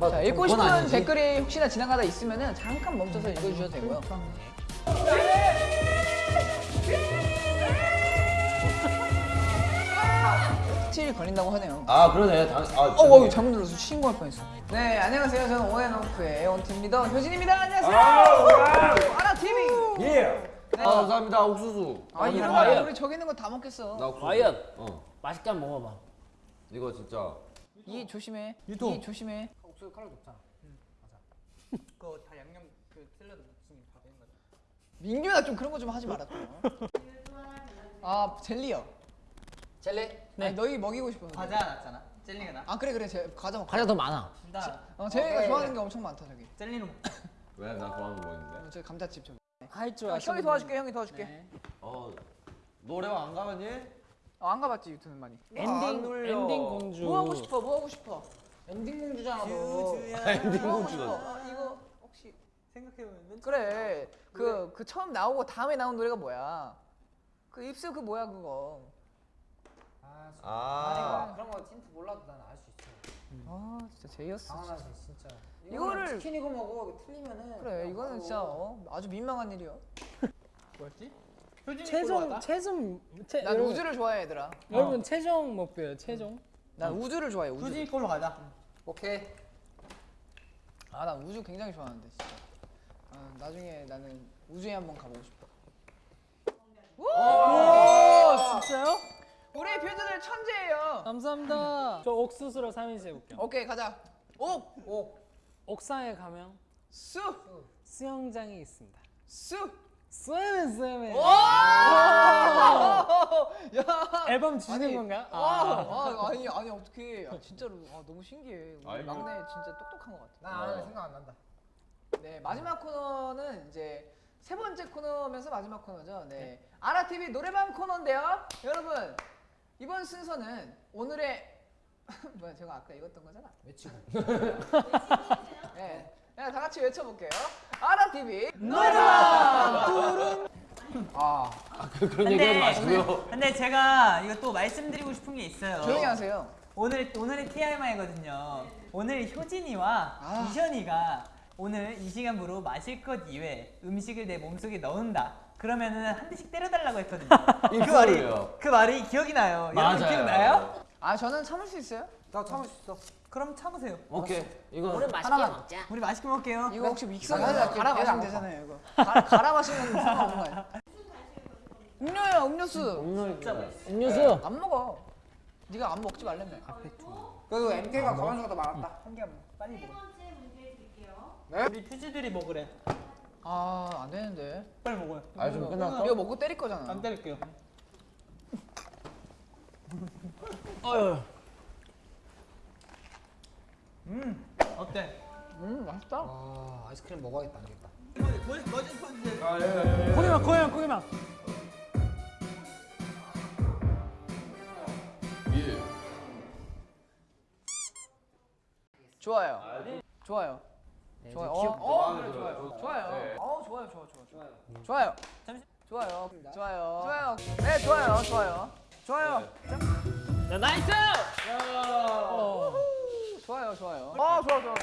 자, 읽고 싶은 아니지. 댓글이 혹시나 지나가다 있으면은 잠깐 멈춰서 읽어주셔도 되고요. 틸 걸린다고 하네요. 아 그러네. 당, 아, 어, 어, 잘못 눌러서 신고할 뻔했어. 네, 안녕하세요. 저는 오앤오프의 원팀 리더 효진입니다. 안녕하세요. 아라 TV. 예. 아 감사합니다 옥수수. 아, 아니, 이러면 과연. 우리 저기 있는 거 다 먹겠어. 나 옥수수. 과연. 어. 맛있게 한번 먹어봐. 이거 진짜. 이 조심해. 유통. 이 조심해. 옥수수 칼로 높잖아. 맞아. 그거 다 양념 그 샐러드 무슨 다 되는 거죠. 민규야 좀 그런 거 좀 하지 말아. 좀. 아 젤리요. 젤리? 네. 아니, 너희 먹이고 싶어. 과자 낫잖아. 젤리가 나. 아 그래 그래 제 과자 먹자. 과자 더 많아. 나어 제이가 좋아하는 게 엄청 많다 저기. 젤리로 먹. 왜? 나 좋아하는 거 있는데. 어, 저기 감자칩 저기. 할줄 야, 형이 도와줄게 형이 도와줄게. 네. 어. 노래방 안 가봤니? 어, 안 가봤지 유튜브 많이. 안 엔딩 눌려. 엔딩 공주. 뭐 하고 싶어 뭐 하고 싶어. 엔딩 공주잖아 너. 엔딩 뭐 하고 공주가. 싶어? 어, 이거 혹시 생각해보면 그래 그그 처음 나오고 다음에 나온 노래가 뭐야? 그 입술 그 뭐야 그거? 아. 그런 거 힌트 몰라도 난 알 수 있어. 아 진짜 제이였어. 당연하지 진짜. 이거를- 치킨 이거 먹어 이거 틀리면은. 그래 이거는 진짜 어, 아주 민망한 일이야. 뭐였지? 효진이 최종? 최종 최, 난 여러분, 우주를 좋아해 얘들아. 여러분 최종 목표예요 최종 난 우주를 좋아해 우주. 효진이 꼴로 가자. 오케이. 아나 우주 굉장히 좋아하는데 진짜. 아, 나중에 나는 우주에 한번 가보고 싶어. 오 진짜요? 우리 퓨즈들 천재예요. 감사합니다 저 옥수수로 3인시 해볼게요 오케이 가자. 옥, 옥, 옥상에 가면 수, 수영장이 있습니다 수. 쏘면 야. 앨범 주시는 아니, 건가요? 아, 아, 아니 아니 어떻게? 아, 진짜로 아, 너무 신기해. 우리 아이고. 막내 진짜 똑똑한 것 같아. 나 아는 생각 안 난다. 네 마지막 코너는 이제 세 번째 코너면서 마지막 코너죠. 네 아라 TV 노래방 코너인데요, 여러분 이번 순서는 오늘의 뭐야 제가 아까 읽었던 거잖아. 외치고. 네, 그냥 다 같이 외쳐볼게요. 아라 TV 아. 그, 그런 얘기 하지 마시고요. 근데 제가 이거 또 말씀드리고 싶은 게 있어요. 조용히 하세요. 오늘 오늘의 TMI거든요. 오늘 효진이와 아. 이션이가 오늘 이 시간부로 마실 것 이외 음식을 내 몸속에 넣은다. 그러면은 한 대씩 때려달라고 했거든요. 그 말이. 그 말이 기억이 나요. 여러분 맞아요. 기억나요? 아 저는 참을 수 있어요? 나 참을 수 있어. 그럼 참으세요. 오케이. 이거 우리 맛있게 하나만. 먹자. 우리 맛있게 먹게요. 이거 혹시 믹서 내가 갈아 마시면 안 되잖아요 이거. 갈아, 갈아 마시면 상관없는 거 아니야? 음료야 음료수. 음료수. 안 먹어. 네가 안 먹지 말라며. 그래도 MK가 가만수가 더 많았다. 한 개만 빨리 먹어. 네? 우리 퓨즈들이 먹으래. 아 안 되는데. 빨리 먹어요. 아좀 끝났어? 이거 먹고 때릴 거잖아. 안 때릴게요. 어휴. 음 어때? 음 맛있다. 아 아이스크림 먹어야겠다 안 되겠다. 뭐지 포즈? 고기만 고기만 고기만 예. 좋아요. 좋아요. 좋아요. 어, 어, 그래. 좋아요. 좋아요. 네. 어, 좋아요, 좋아요, 좋아요, 좋아요. 좋아요. 잠시- 좋아요. 좋아요. 좋아요. 네, 좋아요, 좋아요. 좋아요. 자, 야, nice! 어. 좋아요. 어, 좋아, 좋아,